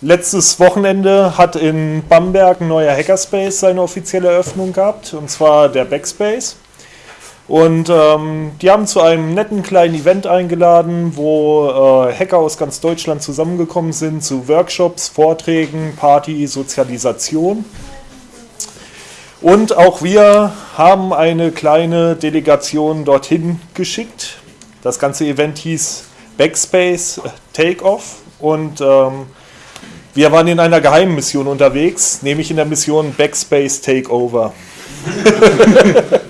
Letztes Wochenende hat in Bamberg ein neuer Hackerspace seine offizielle Eröffnung gehabt, und zwar der Backspace. Und ähm, die haben zu einem netten kleinen Event eingeladen, wo äh, Hacker aus ganz Deutschland zusammengekommen sind zu Workshops, Vorträgen, Party, Sozialisation. Und auch wir haben eine kleine Delegation dorthin geschickt. Das ganze Event hieß Backspace Takeoff und ähm, wir waren in einer geheimen Mission unterwegs, nämlich in der Mission Backspace Takeover.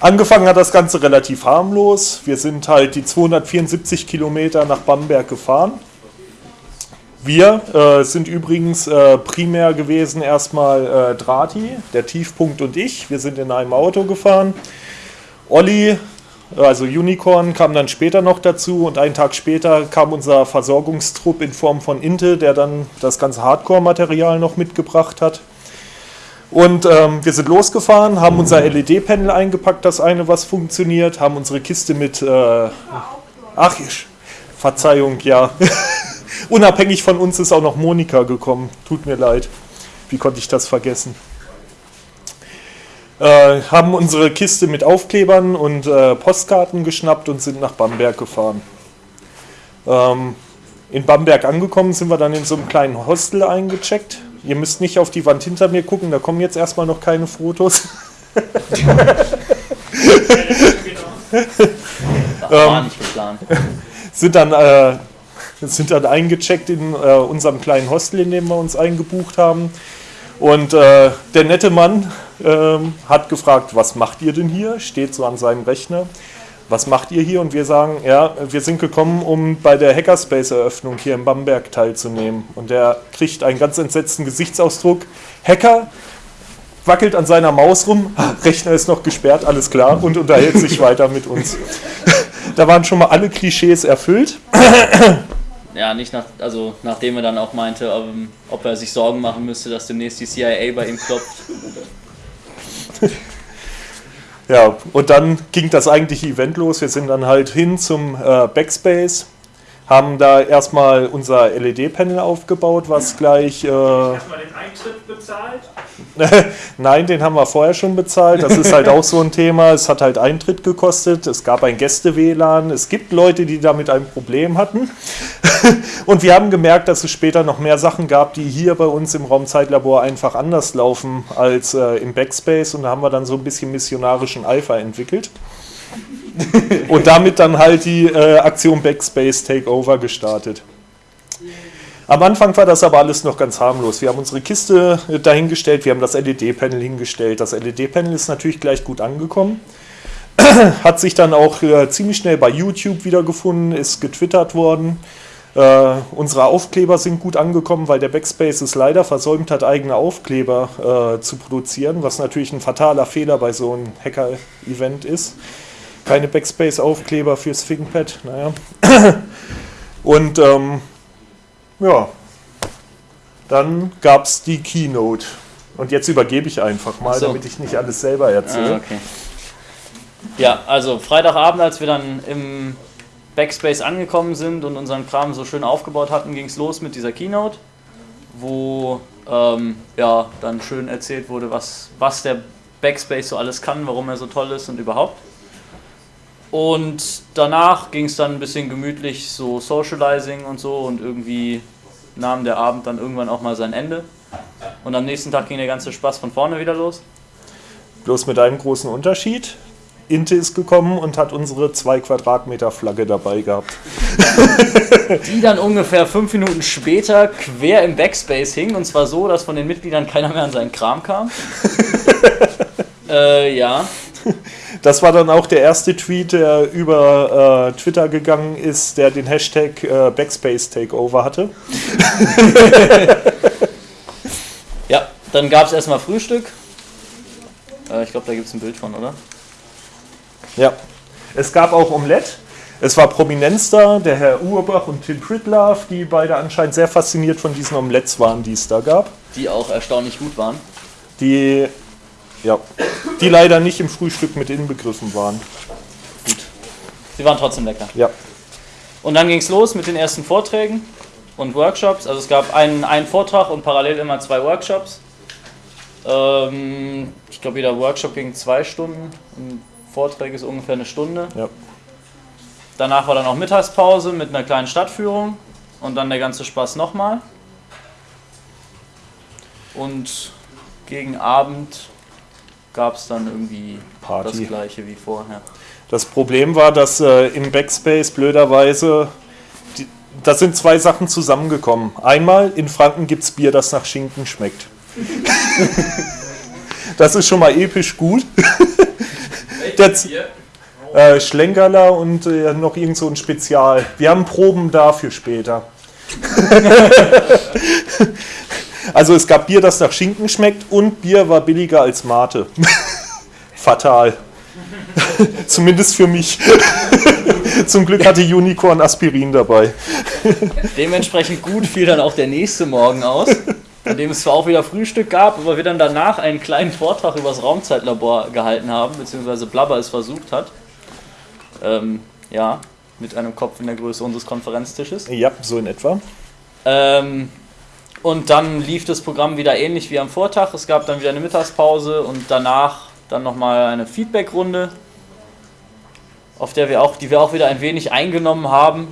Angefangen hat das Ganze relativ harmlos. Wir sind halt die 274 Kilometer nach Bamberg gefahren. Wir äh, sind übrigens äh, primär gewesen erstmal äh, Drati, der Tiefpunkt und ich. Wir sind in einem Auto gefahren. Olli, also Unicorn, kam dann später noch dazu und einen Tag später kam unser Versorgungstrupp in Form von Inte, der dann das ganze Hardcore-Material noch mitgebracht hat. Und ähm, wir sind losgefahren, haben unser LED-Panel eingepackt, das eine, was funktioniert, haben unsere Kiste mit. Äh, ach, Verzeihung, ja. Unabhängig von uns ist auch noch Monika gekommen. Tut mir leid. Wie konnte ich das vergessen? Äh, haben unsere Kiste mit Aufklebern und äh, Postkarten geschnappt und sind nach Bamberg gefahren. Ähm, in Bamberg angekommen sind wir dann in so einem kleinen Hostel eingecheckt Ihr müsst nicht auf die Wand hinter mir gucken, da kommen jetzt erstmal noch keine Fotos. War ähm, nicht geplant. sind dann, äh, sind dann eingecheckt in äh, unserem kleinen Hostel, in dem wir uns eingebucht haben. Und äh, der nette Mann ähm, hat gefragt, was macht ihr denn hier? Steht so an seinem Rechner was macht ihr hier? Und wir sagen, ja, wir sind gekommen, um bei der Hackerspace-Eröffnung hier in Bamberg teilzunehmen. Und er kriegt einen ganz entsetzten Gesichtsausdruck. Hacker wackelt an seiner Maus rum, Rechner ist noch gesperrt, alles klar, und unterhält sich weiter mit uns. da waren schon mal alle Klischees erfüllt. Ja, nicht nach, also nachdem er dann auch meinte, ob, ob er sich Sorgen machen müsste, dass demnächst die CIA bei ihm klopft. Ja, und dann ging das eigentliche Event los. Wir sind dann halt hin zum äh, Backspace, haben da erstmal unser LED-Panel aufgebaut, was gleich. Äh, erstmal den Eintritt bezahlt? Nein, den haben wir vorher schon bezahlt. Das ist halt auch so ein Thema. Es hat halt Eintritt gekostet. Es gab ein Gäste-WLAN. Es gibt Leute, die damit ein Problem hatten. Und wir haben gemerkt, dass es später noch mehr Sachen gab, die hier bei uns im Raumzeitlabor einfach anders laufen als äh, im Backspace. Und da haben wir dann so ein bisschen missionarischen Eifer entwickelt. Und damit dann halt die äh, Aktion Backspace Takeover gestartet. Am Anfang war das aber alles noch ganz harmlos. Wir haben unsere Kiste äh, dahingestellt, wir haben das LED-Panel hingestellt. Das LED-Panel ist natürlich gleich gut angekommen. Hat sich dann auch äh, ziemlich schnell bei YouTube wiedergefunden, ist getwittert worden. Äh, unsere Aufkleber sind gut angekommen, weil der Backspace es leider versäumt hat, eigene Aufkleber äh, zu produzieren, was natürlich ein fataler Fehler bei so einem Hacker-Event ist. Keine Backspace-Aufkleber fürs ThinkPad, naja. Und ähm, ja, dann gab es die Keynote. Und jetzt übergebe ich einfach mal, so. damit ich nicht alles selber erzähle. Ah, okay. Ja, also Freitagabend, als wir dann im Backspace angekommen sind und unseren Kram so schön aufgebaut hatten, ging es los mit dieser Keynote, wo ähm, ja, dann schön erzählt wurde, was, was der Backspace so alles kann, warum er so toll ist und überhaupt. Und danach ging es dann ein bisschen gemütlich, so Socializing und so und irgendwie nahm der Abend dann irgendwann auch mal sein Ende. Und am nächsten Tag ging der ganze Spaß von vorne wieder los. Bloß mit einem großen Unterschied. Inte ist gekommen und hat unsere 2 Quadratmeter Flagge dabei gehabt. Die dann ungefähr fünf Minuten später quer im Backspace hing und zwar so, dass von den Mitgliedern keiner mehr an seinen Kram kam. äh, ja. Das war dann auch der erste Tweet, der über äh, Twitter gegangen ist, der den Hashtag äh, Backspace Takeover hatte. ja, dann gab es erstmal Frühstück. Äh, ich glaube, da gibt es ein Bild von, oder? Ja. Es gab auch Omelette. Es war Prominenz da, der Herr Urbach und Tim Pritlove, die beide anscheinend sehr fasziniert von diesen Omelettes waren, die es da gab. Die auch erstaunlich gut waren. Die, ja, die leider nicht im Frühstück mit inbegriffen waren. Gut. Sie waren trotzdem lecker. Ja. Und dann ging es los mit den ersten Vorträgen. und Workshops. Also es gab einen, einen Vortrag und parallel immer zwei Workshops. Ähm, ich glaube, jeder Workshop ging zwei Stunden und Vorträge ist ungefähr eine Stunde. Ja. Danach war dann auch Mittagspause mit einer kleinen Stadtführung und dann der ganze Spaß nochmal. Und gegen Abend gab es dann irgendwie Party. das gleiche wie vorher. Das Problem war, dass äh, im Backspace blöderweise, die, da sind zwei Sachen zusammengekommen. Einmal, in Franken gibt es Bier, das nach Schinken schmeckt. das ist schon mal episch gut. Der äh, Schlenkerler und äh, noch irgend so ein Spezial. Wir haben Proben dafür später. also es gab Bier, das nach Schinken schmeckt und Bier war billiger als Mate. Fatal. Zumindest für mich. Zum Glück hatte Unicorn Aspirin dabei. Dementsprechend gut fiel dann auch der nächste Morgen aus, an dem es zwar auch wieder Frühstück gab, aber wir dann danach einen kleinen Vortrag über das Raumzeitlabor gehalten haben, beziehungsweise Blabber es versucht hat. Ähm, ja, mit einem Kopf in der Größe unseres Konferenztisches. Ja, so in etwa. Ähm, und dann lief das Programm wieder ähnlich wie am Vortag. Es gab dann wieder eine Mittagspause und danach dann nochmal eine Feedbackrunde, auf der wir auch, die wir auch wieder ein wenig eingenommen haben.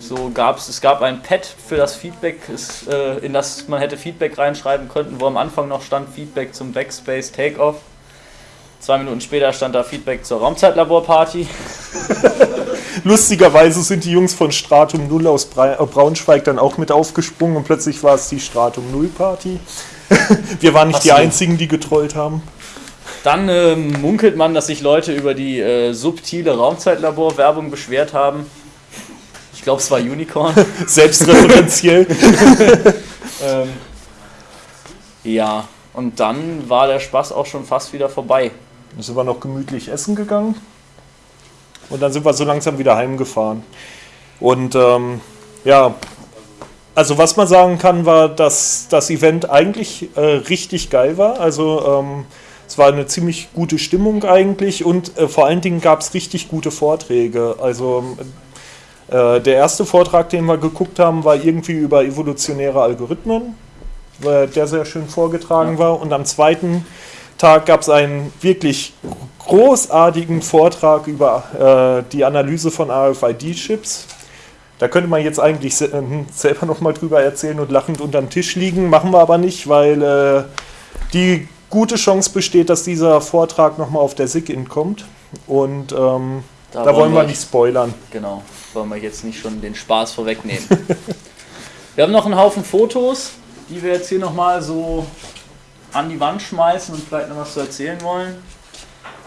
So gab es, gab ein Pad für das Feedback, es, äh, in das man hätte Feedback reinschreiben können, wo am Anfang noch stand Feedback zum Backspace Takeoff. Zwei Minuten später stand da Feedback zur Raumzeitlaborparty. Lustigerweise sind die Jungs von Stratum 0 aus äh, Braunschweig dann auch mit aufgesprungen und plötzlich war es die Stratum 0 Party. Wir waren nicht die einzigen, die getrollt haben. Dann ähm, munkelt man, dass sich Leute über die äh, subtile Raumzeitlabor-Werbung beschwert haben. Ich glaube, es war Unicorn. Selbstreferenziell. ähm, ja, und dann war der Spaß auch schon fast wieder vorbei. Dann sind wir noch gemütlich essen gegangen. Und dann sind wir so langsam wieder heimgefahren. Und ähm, ja, also was man sagen kann, war, dass das Event eigentlich äh, richtig geil war. Also ähm, es war eine ziemlich gute Stimmung eigentlich und äh, vor allen Dingen gab es richtig gute Vorträge. Also äh, der erste Vortrag, den wir geguckt haben, war irgendwie über evolutionäre Algorithmen, der sehr schön vorgetragen war. Und am zweiten Tag gab es einen wirklich großartigen Vortrag über äh, die Analyse von RFID-Chips. Da könnte man jetzt eigentlich se äh, selber nochmal drüber erzählen und lachend unterm Tisch liegen, machen wir aber nicht, weil äh, die gute Chance besteht, dass dieser Vortrag nochmal auf der SIG-In kommt. Und ähm, da, wollen wir nicht spoilern. Genau, wollen wir jetzt nicht schon den Spaß vorwegnehmen. wir haben noch einen Haufen Fotos, die wir jetzt hier nochmal so an die Wand schmeißen und vielleicht noch was zu erzählen wollen.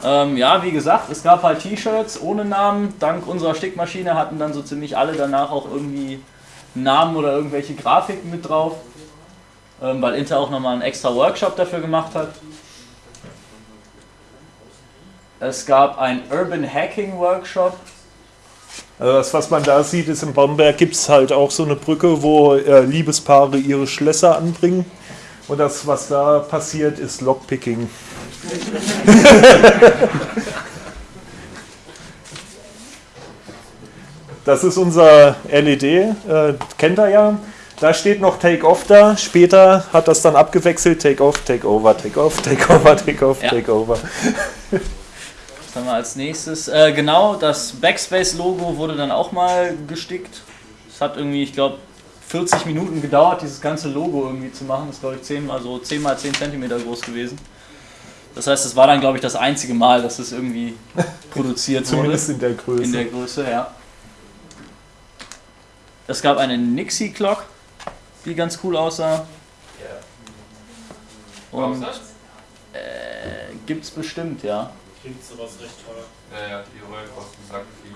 Ähm, ja, wie gesagt, es gab halt T-Shirts ohne Namen. Dank unserer Stickmaschine hatten dann so ziemlich alle danach auch irgendwie Namen oder irgendwelche Grafiken mit drauf. Ähm, weil Inter auch nochmal einen extra Workshop dafür gemacht hat. Es gab einen Urban Hacking Workshop. Also das, was man da sieht, ist in Bamberg gibt es halt auch so eine Brücke, wo äh, Liebespaare ihre Schlösser anbringen. Und das, was da passiert, ist Lockpicking. das ist unser LED, äh, kennt ihr ja. Da steht noch Take Off da. Später hat das dann abgewechselt. Take Off, Take Over, Take Off, Take Over, Take Off, Ja. Take Over. Was haben wir als nächstes? Äh, genau, das Backspace-Logo wurde dann auch mal gestickt. Es hat irgendwie, ich glaube, 40 Minuten gedauert, dieses ganze Logo irgendwie zu machen. Das ist, glaube ich, 10 mal so 10 mal 10 cm groß gewesen. Das heißt, es war dann, glaube ich, das einzige Mal, dass es irgendwie produziert wurde. Zumindest in der Größe. In der Größe, ja. Es gab eine Nixie Clock, die ganz cool aussah. Und äh, gibt's bestimmt, ja. Klingt sowas recht teuer. Ja, ja, die Rollen kosten sagt viel.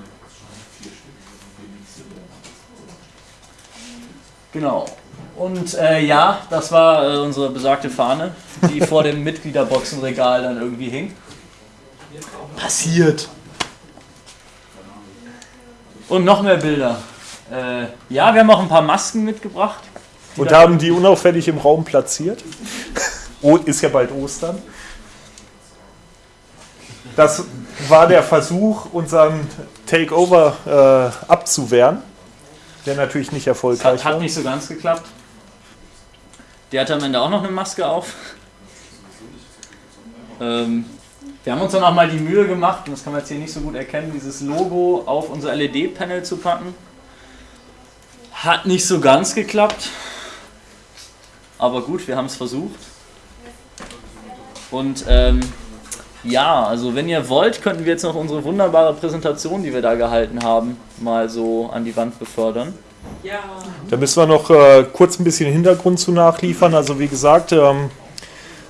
Genau. Und äh, ja, das war äh, unsere besagte Fahne, die vor dem Mitgliederboxenregal dann irgendwie hing. Passiert. Und noch mehr Bilder. Äh, ja, wir haben auch ein paar Masken mitgebracht. Und haben die unauffällig im Raum platziert. Oh, ist ja bald Ostern. Das war der Versuch, unseren Takeover äh, abzuwehren. Der natürlich nicht erfolgreich hat, hat war. nicht so ganz geklappt. Der hatte am Ende auch noch eine Maske auf. Ähm, wir haben uns dann auch mal die Mühe gemacht, und das kann man jetzt hier nicht so gut erkennen, dieses Logo auf unser LED-Panel zu packen. Hat nicht so ganz geklappt. Aber gut, wir haben es versucht. Und ähm, ja, also wenn ihr wollt, könnten wir jetzt noch unsere wunderbare Präsentation, die wir da gehalten haben, mal so an die Wand befördern. Da müssen wir noch äh, kurz ein bisschen Hintergrund zu nachliefern. Also wie gesagt, ähm,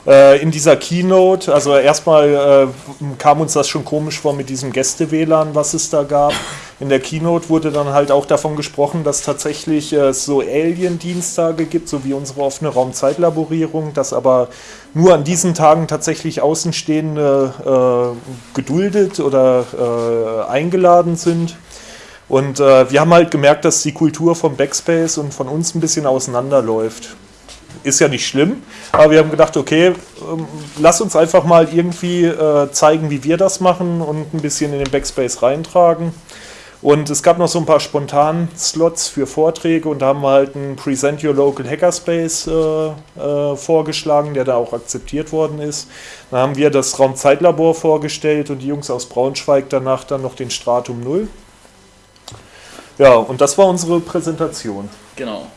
äh, in dieser Keynote, also erstmal äh, kam uns das schon komisch vor mit diesem Gäste-WLAN, was es da gab. In der Keynote wurde dann halt auch davon gesprochen, dass tatsächlich äh, so Alien-Dienstage gibt, so wie unsere offene Raumzeitlaborierung, dass aber nur an diesen Tagen tatsächlich Außenstehende äh, geduldet oder äh, eingeladen sind. Und äh, wir haben halt gemerkt, dass die Kultur vom Backspace und von uns ein bisschen auseinanderläuft. Ist ja nicht schlimm, aber wir haben gedacht, okay, ähm, lass uns einfach mal irgendwie äh, zeigen, wie wir das machen und ein bisschen in den Backspace reintragen. Und es gab noch so ein paar spontanen Slots für Vorträge und da haben wir halt einen Present Your Local Hackerspace äh, äh, vorgeschlagen, der da auch akzeptiert worden ist. Dann haben wir das Raumzeitlabor vorgestellt und die Jungs aus Braunschweig danach dann noch den Stratum 0. Ja, und das war unsere Präsentation. Genau.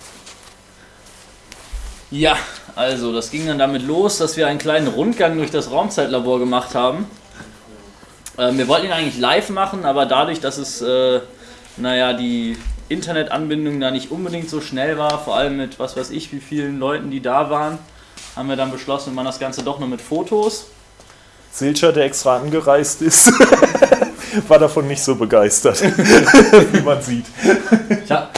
Ja, also das ging dann damit los, dass wir einen kleinen Rundgang durch das Raumzeitlabor gemacht haben. Ähm, wir wollten ihn eigentlich live machen, aber dadurch, dass es, äh, naja, die Internetanbindung da nicht unbedingt so schnell war, vor allem mit was weiß ich, wie vielen Leuten, die da waren, haben wir dann beschlossen, wir machen das Ganze doch nur mit Fotos. Silcher, der extra angereist ist, war davon nicht so begeistert, wie man sieht. Tja,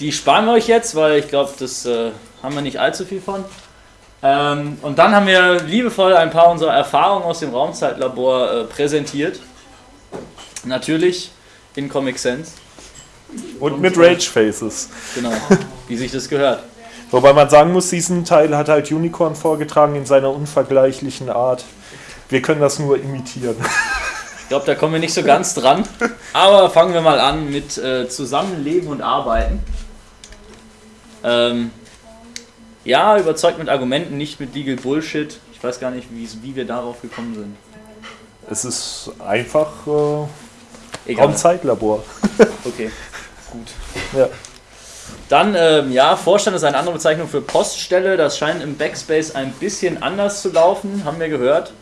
die sparen wir euch jetzt, weil ich glaube, das äh, haben wir nicht allzu viel von. Ähm, und dann haben wir liebevoll ein paar unserer Erfahrungen aus dem Raumzeitlabor äh, präsentiert. Natürlich in Comic Sans, Und mit Rage Faces. genau, wie sich das gehört. Wobei man sagen muss, diesen Teil hat halt Unicorn vorgetragen in seiner unvergleichlichen Art. Wir können das nur imitieren. Ich glaube, da kommen wir nicht so ganz dran. Aber fangen wir mal an mit äh, Zusammenleben und Arbeiten. Ähm, ja, überzeugt mit Argumenten, nicht mit Legal Bullshit. Ich weiß gar nicht, wie, wie wir darauf gekommen sind. Es ist einfach äh, Egal. Raumzeitlabor. Okay, gut. Ja. Dann, ähm, ja, Vorstand ist eine andere Bezeichnung für Poststelle. Das scheint im Backspace ein bisschen anders zu laufen, haben wir gehört.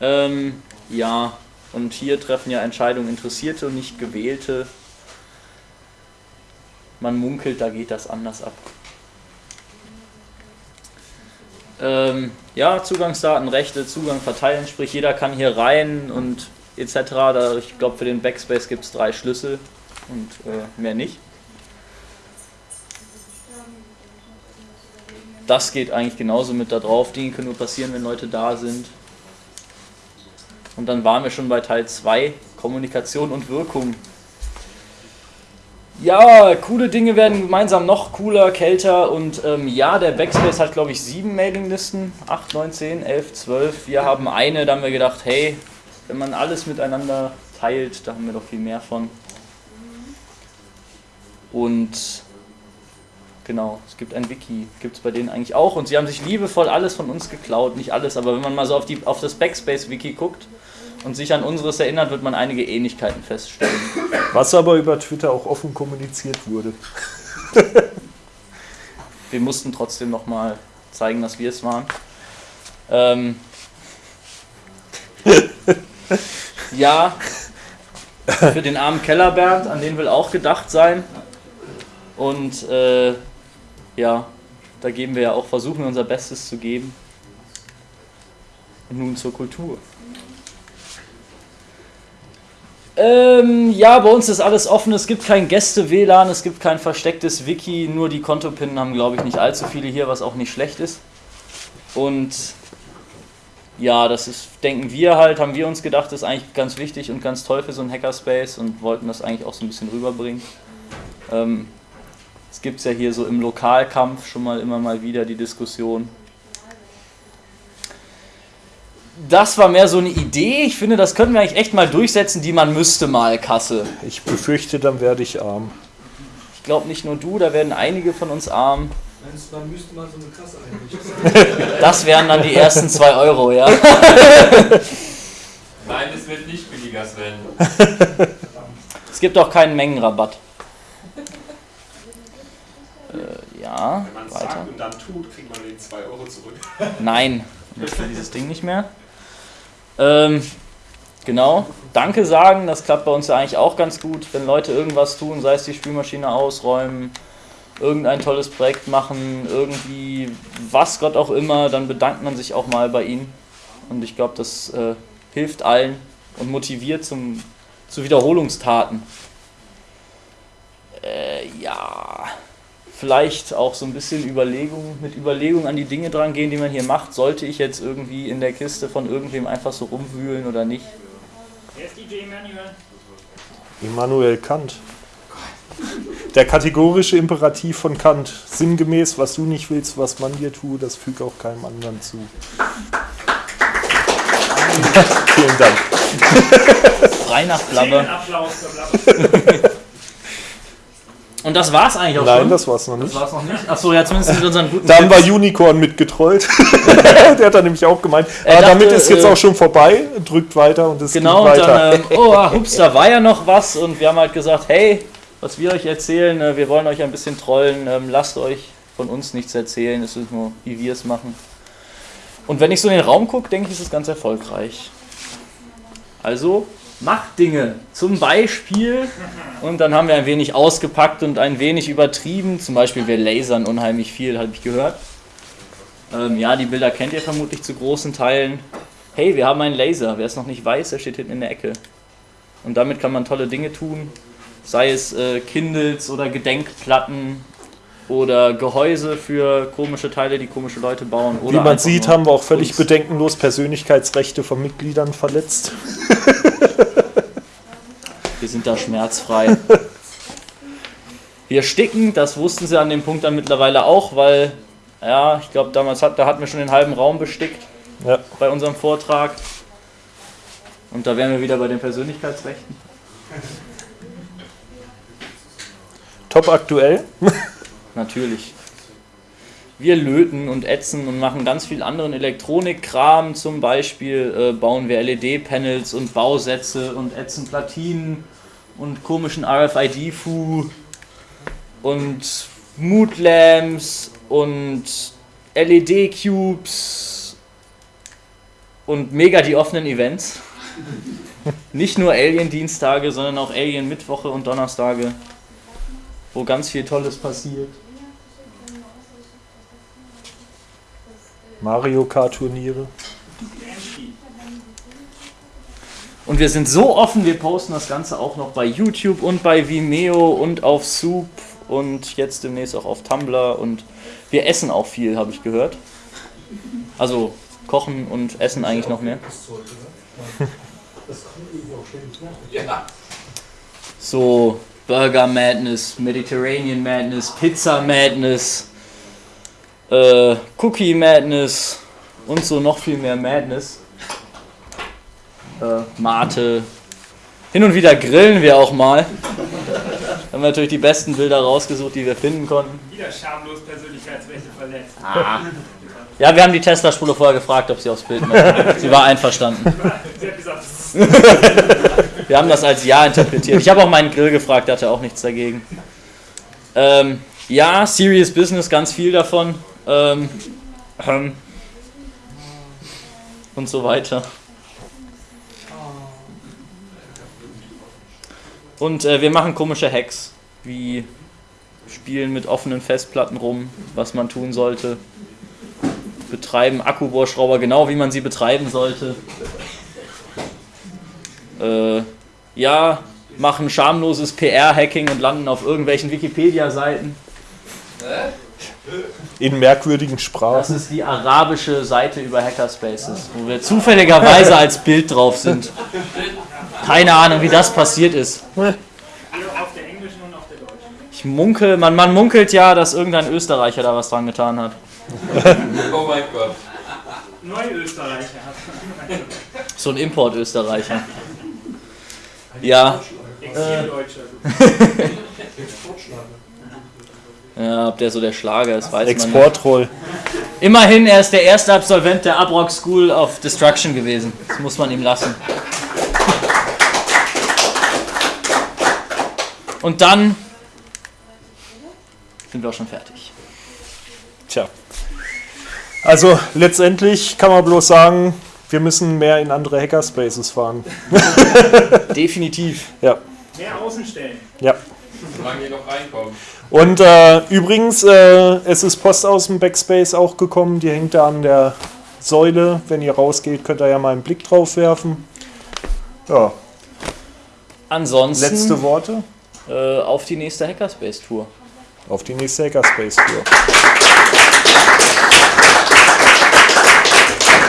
Ähm, ja, und hier treffen ja Entscheidungen Interessierte und nicht Gewählte. Man munkelt, da geht das anders ab. Ähm, ja, Zugangsdaten, Rechte, Zugang verteilen, sprich jeder kann hier rein und etc. Da, ich glaube, für den Backspace gibt es drei Schlüssel und äh, mehr nicht. Das geht eigentlich genauso mit da drauf. Dinge können nur passieren, wenn Leute da sind. Und dann waren wir schon bei Teil 2, Kommunikation und Wirkung. Ja, coole Dinge werden gemeinsam noch cooler, kälter und ähm, ja, der Backspace hat glaube ich sieben Mailinglisten, 8, 9, 10, 11, 12. Wir haben eine, da haben wir gedacht, hey, wenn man alles miteinander teilt, da haben wir doch viel mehr von. Und genau, es gibt ein Wiki, gibt es bei denen eigentlich auch und sie haben sich liebevoll alles von uns geklaut, nicht alles, aber wenn man mal so auf, die, auf das Backspace-Wiki guckt und sich an unseres erinnert, wird man einige Ähnlichkeiten feststellen. Was aber über Twitter auch offen kommuniziert wurde. wir mussten trotzdem nochmal zeigen, dass wir es waren. Ähm, ja, für den armen Kellerbernd, an den will auch gedacht sein. Und äh, ja, da geben wir ja auch, versuchen wir unser Bestes zu geben. Und nun zur Kultur. Ähm, ja, bei uns ist alles offen. Es gibt kein Gäste-WLAN, es gibt kein verstecktes Wiki. Nur die Kontopinnen haben, glaube ich, nicht allzu viele hier, was auch nicht schlecht ist. Und ja, das ist, denken wir halt, haben wir uns gedacht, ist eigentlich ganz wichtig und ganz toll für so einen Hackerspace und wollten das eigentlich auch so ein bisschen rüberbringen. Ähm, es gibt ja hier so im Lokalkampf schon mal immer mal wieder die Diskussion. Das war mehr so eine Idee. Ich finde, das könnten wir eigentlich echt mal durchsetzen, die man müsste mal Kasse. Ich befürchte, dann werde ich arm. Ich glaube nicht nur du, da werden einige von uns arm. Man müsste mal so eine Kasse einrichten? Das wären dann die ersten 2 Euro, ja. Nein, es wird nicht billiger, Sven. Es gibt auch keinen Mengenrabatt. Äh, ja, Wenn man weiter. sagt und dann tut, kriegt man den 2 Euro zurück. Nein, ich will dieses Ding nicht mehr. Ähm, genau. Danke sagen, das klappt bei uns ja eigentlich auch ganz gut. Wenn Leute irgendwas tun, sei es die Spülmaschine ausräumen, irgendein tolles Projekt machen, irgendwie was Gott auch immer, dann bedankt man sich auch mal bei ihnen. Und ich glaube, das äh, hilft allen und motiviert zum, zu Wiederholungstaten. Äh, ja, vielleicht auch so ein bisschen Überlegung, mit Überlegung an die Dinge dran gehen, die man hier macht. Sollte ich jetzt irgendwie in der Kiste von irgendwem einfach so rumwühlen oder nicht? Wer ist DJ Manuel? Immanuel Kant. Der kategorische Imperativ von Kant. Sinngemäß, was du nicht willst, was man dir tut, das füge auch keinem anderen zu. Vielen Dank. Frei nach Blabber. Applaus für Blabber. Und das war's eigentlich auch Nein, schon. das war's noch das nicht. war's noch nicht. Achso, ja, zumindest mit unseren guten Da haben wir Tipps. Unicorn mitgetrollt. Der hat da nämlich auch gemeint. Er Aber damit dachte, ist jetzt äh, auch schon vorbei. Drückt weiter und es Genau, geht und weiter. dann, ähm, oh, ah, hups, da war ja noch was und wir haben halt gesagt, hey, was wir euch erzählen, äh, wir wollen euch ein bisschen trollen, ähm, lasst euch von uns nichts erzählen, es ist nur, wie wir es machen. Und wenn ich so in den Raum gucke, denke ich, ist es ganz erfolgreich. Also, macht Dinge. Zum Beispiel, und dann haben wir ein wenig ausgepackt und ein wenig übertrieben, zum Beispiel wir lasern unheimlich viel, habe ich gehört. Ähm, ja, die Bilder kennt ihr vermutlich zu großen Teilen. Hey, wir haben einen Laser. Wer es noch nicht weiß, der steht hinten in der Ecke. Und damit kann man tolle Dinge tun. Sei es äh, Kindles oder Gedenkplatten oder Gehäuse für komische Teile, die komische Leute bauen. Wie man sieht, haben wir auch völlig Kunst. bedenkenlos Persönlichkeitsrechte von Mitgliedern verletzt. Sind da schmerzfrei. Wir sticken, das wussten sie an dem Punkt dann mittlerweile auch, weil, ja, ich glaube, damals hat, da hatten wir schon den halben Raum bestickt Ja. bei unserem Vortrag. Und da wären wir wieder bei den Persönlichkeitsrechten. Top aktuell. Natürlich. Wir löten und ätzen und machen ganz viel anderen Elektronikkram. Zum Beispiel äh, bauen wir LED-Panels und Bausätze und ätzen Platinen und komischen RFID-Fu und Mood-Lamps und LED-Cubes und mega die offenen Events. Nicht nur Alien-Dienstage, sondern auch Alien-Mittwoche und Donnerstage, wo ganz viel Tolles passiert. Mario Kart Turniere. Und wir sind so offen, wir posten das Ganze auch noch bei YouTube und bei Vimeo und auf Soup und jetzt demnächst auch auf Tumblr und wir essen auch viel, habe ich gehört. Also kochen und essen eigentlich noch mehr. So Burger Madness, Mediterranean Madness, Pizza Madness, äh, Cookie Madness und so noch viel mehr Madness. Äh, Mate. Hin und wieder grillen wir auch mal. Haben wir natürlich die besten Bilder rausgesucht, die wir finden konnten. Wieder schamlos Persönlichkeitsrechte verletzt. Ja, wir haben die Tesla-Spule vorher gefragt, ob sie aufs Bild möchte. Sie war einverstanden. Sie hat gesagt, Wir haben das als Ja interpretiert. Ich habe auch meinen Grill gefragt, der hatte auch nichts dagegen. Ähm, ja, Serious Business, ganz viel davon. Ähm, ähm, und so weiter. Und äh, wir machen komische Hacks, wie spielen mit offenen Festplatten rum, was man tun sollte. Betreiben Akkubohrschrauber genau, wie man sie betreiben sollte. Äh, ja, machen schamloses PR-Hacking und landen auf irgendwelchen Wikipedia-Seiten. In merkwürdigen Das Sprachen. ist die arabische Seite über Hackerspaces, wo wir zufälligerweise als Bild drauf sind. Keine Ahnung, wie das passiert ist. auf der englischen und auf der deutschen. Ich munkel, man, man munkelt ja, dass irgendein Österreicher da was dran getan hat. Oh mein Gott. Neuösterreicher hat. So ein Import-Österreicher. Ja, Exildeutscher. Ja, ob der so der Schlager ist, weiß man nicht. Exportroll. Immerhin, er ist der erste Absolvent der Abrock School of Destruction gewesen. Das muss man ihm lassen. Und dann sind wir auch schon fertig. Tja. Also letztendlich kann man bloß sagen, wir müssen mehr in andere Hackerspaces fahren. Definitiv. Ja, Mehr Außenstellen. ja. Solange ihr noch reinkommt. Und äh, übrigens, äh, es ist Post aus dem Backspace auch gekommen, die hängt da an der Säule. Wenn ihr rausgeht, könnt ihr ja mal einen Blick drauf werfen. Ja, Ansonsten letzte Worte auf die nächste Hackerspace Tour. auf die nächste Hackerspace-Tour.